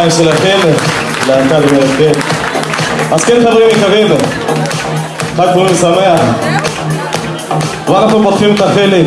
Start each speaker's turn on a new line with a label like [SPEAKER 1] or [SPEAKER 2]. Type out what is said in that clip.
[SPEAKER 1] הכפיים שלכם, להקה במלכת. אז כן חברים יקרים, חג פורים שמח. ואנחנו פותחים את החלק